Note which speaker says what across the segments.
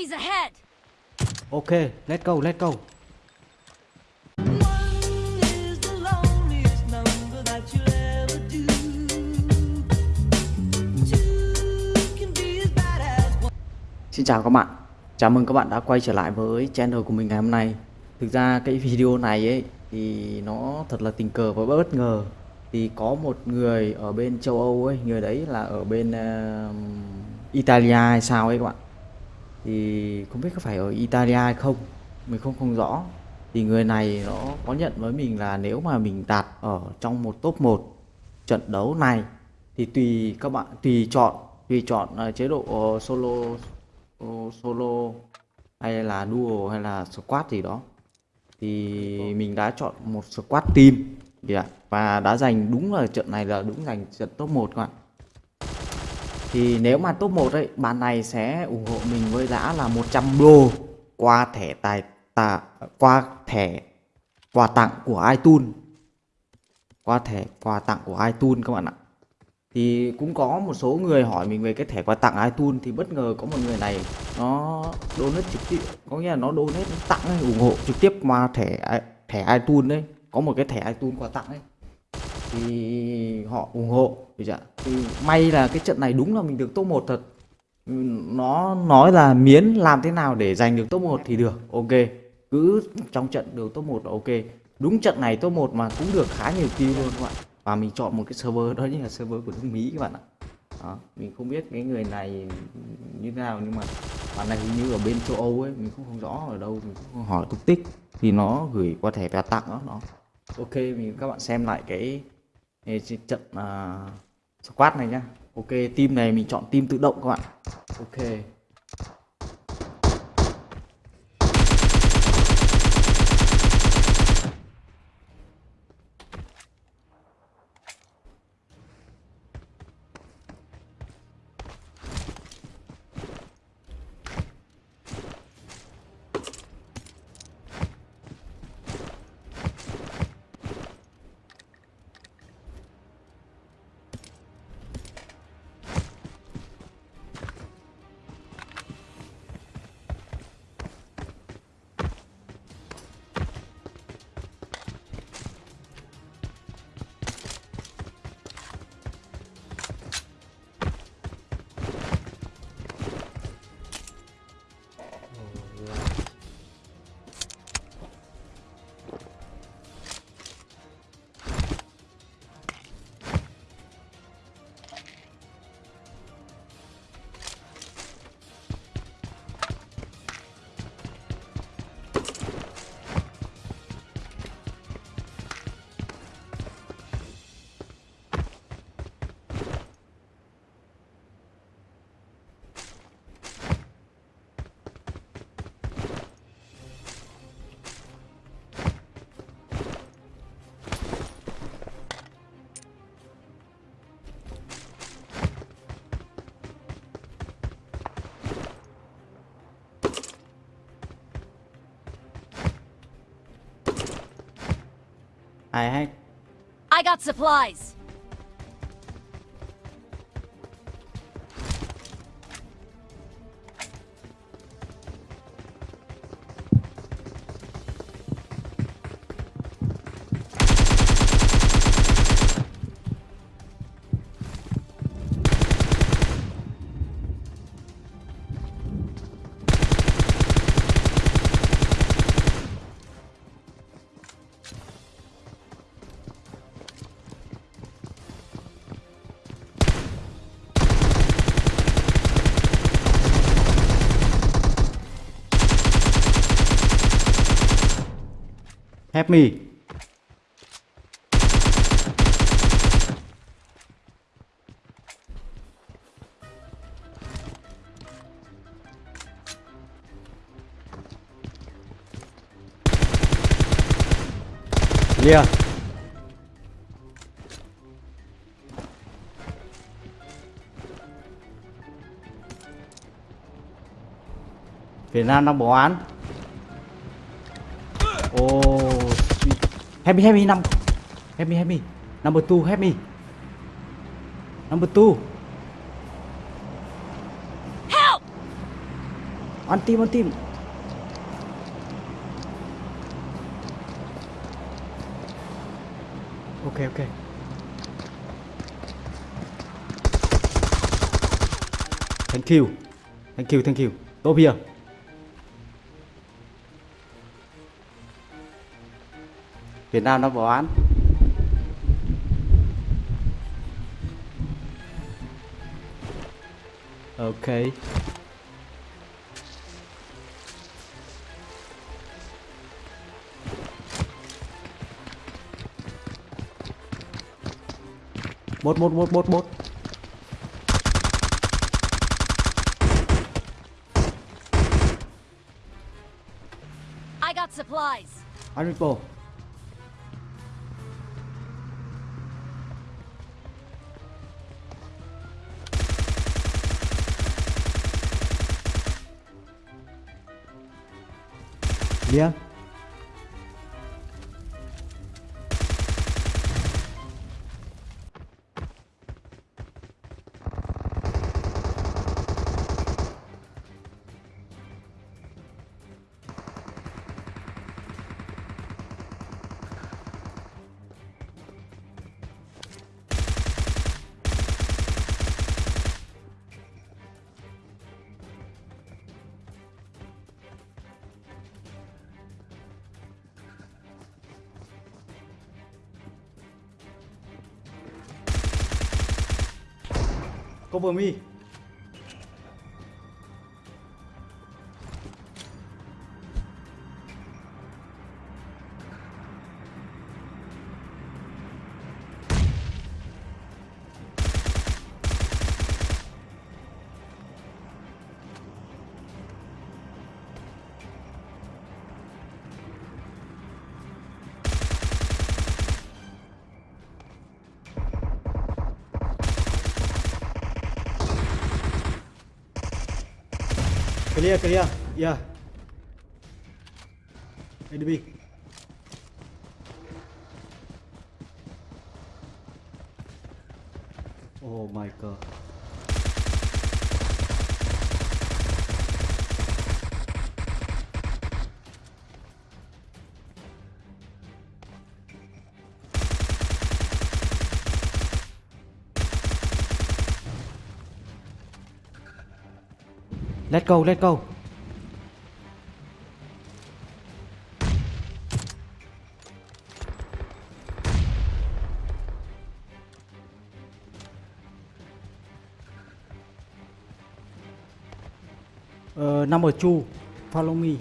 Speaker 1: Enemies ahead!
Speaker 2: Ok, let's go, let's go. Xin chào các bạn. Chào mừng các bạn đã quay trở lại với channel của mình ngày hôm nay. Thực ra cái video này ấy thì nó thật là tình cờ và bất ngờ. Thì có một người ở bên châu Âu ấy, người đấy là ở bên uh, Italia hay sao ấy các bạn. Thì không biết có phải ở Italia hay không, mình không không rõ. Thì người này nó có nhận với mình là nếu mà mình đạt ở trong một top 1 trận đấu này thì tùy các bạn tùy chọn tùy chọn à, chế độ ờ, solo ờ, solo hay là duo hay là squad gì đó thì mình đã chọn một squad team yeah. và đã giành đúng là trận này là đúng giành trận top 1 các bạn thì nếu mà top 1 ấy bạn này sẽ ủng hộ mình với giá là 100 đô qua thẻ tài tà, qua thẻ quà tặng của iTunes. Qua thẻ quà tặng của iTunes các bạn ạ. Thì cũng có một số người hỏi mình về cái thẻ quà tặng iTunes thì bất ngờ có một người này nó donate trực tiếp có nghĩa là nó donate nó tặng ấy, ủng hộ trực tiếp qua thẻ thẻ iTunes đấy có một cái thẻ iTunes quà tặng ấy thì họ ủng hộ được chưa? thì may là cái trận này đúng là mình được top 1 thật. Nó nói là miến làm thế nào để giành được top 1 thì được ok. Cứ trong trận được top 1 là ok. Đúng trận này top 1 mà cũng được khá nhiều kill luôn các bạn. Và mình chọn một cái server đó chính là server của nước Mỹ các bạn ạ. Đó, mình không biết cái người này như thế nào nhưng mà bạn này hình như ở bên châu Âu ấy mình cũng không rõ ở đâu mình cũng không hỏi tung tích. Thì nó gửi qua thẻ quà tặng đó nó. Ok mình các bạn xem lại cái, cái trận uh, squat này nhá. Ok team này mình chọn team tự động các bạn. Ok. Ai hay
Speaker 1: I got supplies!
Speaker 2: Me clear Việt Nam đang bỏ án Ô. Oh. Help me, help me, num help me, help me. Number two, help me. Number two.
Speaker 1: Help!
Speaker 2: Ăn tim, ăn tim. Ok, ok. Thank you. Thank you, thank you. Top here. Việt Nam nó bỏ án. Ok. Một một một một một.
Speaker 1: I got supplies.
Speaker 2: Ăn Yeah. Cover me. Clear, clear. Yeah. Enemy. Oh my god. Let's go, let's go. Uh, number two, follow me.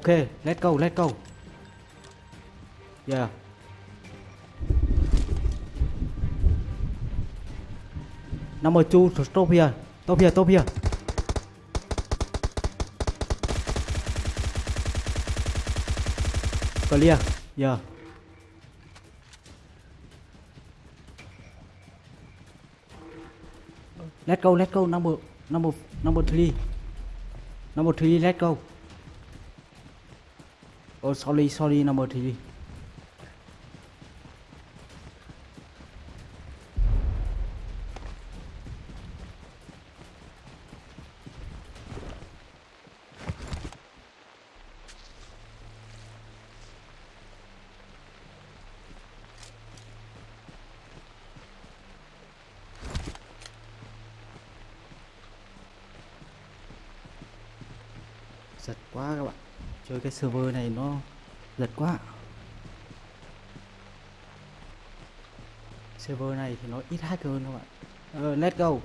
Speaker 2: OK, let's go, let's go. Yeah. Number two, stop here. Stop here, stop here. Clear. Yeah. Let's go, let's go. Number, number, number three. Number three, let's go. Oh, sorry, sorry, number gì? Giật quá các bạn Chơi cái server này nó giật quá. Server này thì nó ít hacker hơn các bạn Ờ, let's go.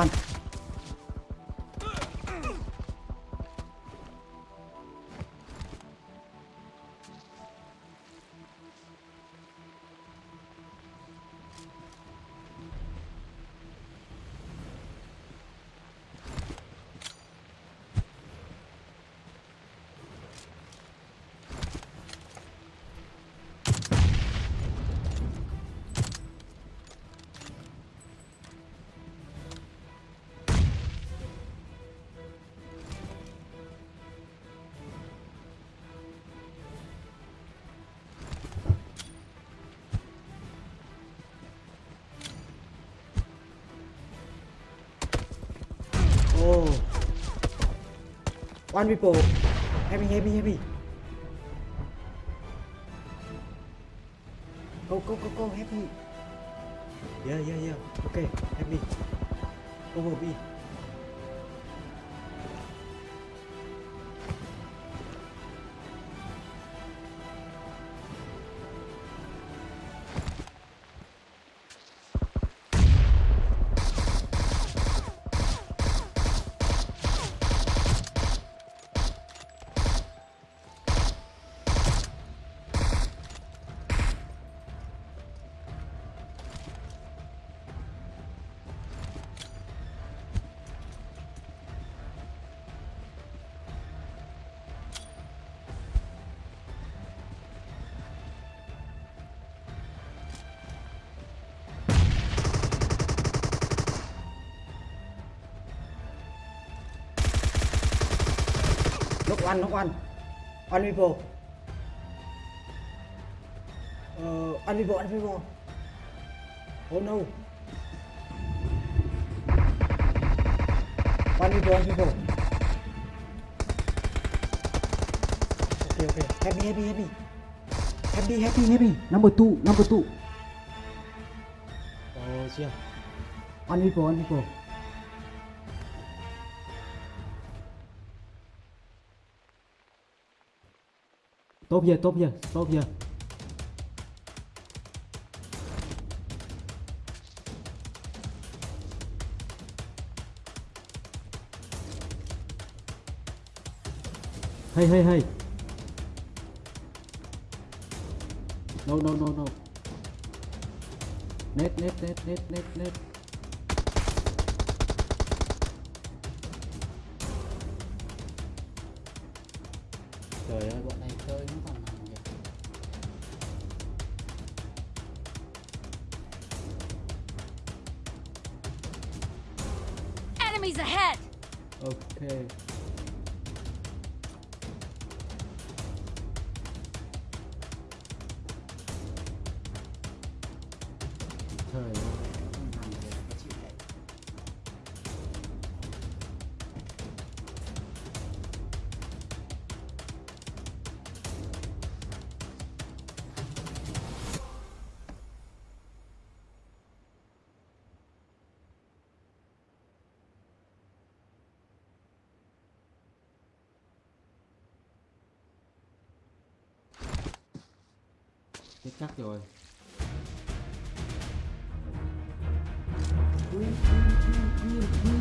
Speaker 2: One Oh. One people. Heavy, heavy, heavy. Go, go, go, go, happy. Yeah, yeah, yeah. Okay, happy. Go, go, B. One, knock one. One people. Uh, one people, one people. Oh no. One people, one people. Okay, okay. Happy, happy, happy. Happy, happy, happy. Number two, number two. Oh, yeah. One people, one people. Tốt chưa tốt chưa tốt chưa Hey, hey, hey. No, no, no, no. Net, net, net, net, net, net.
Speaker 1: Enemies ahead!
Speaker 2: Ok. chắc chắc rồi Green, green, green, green.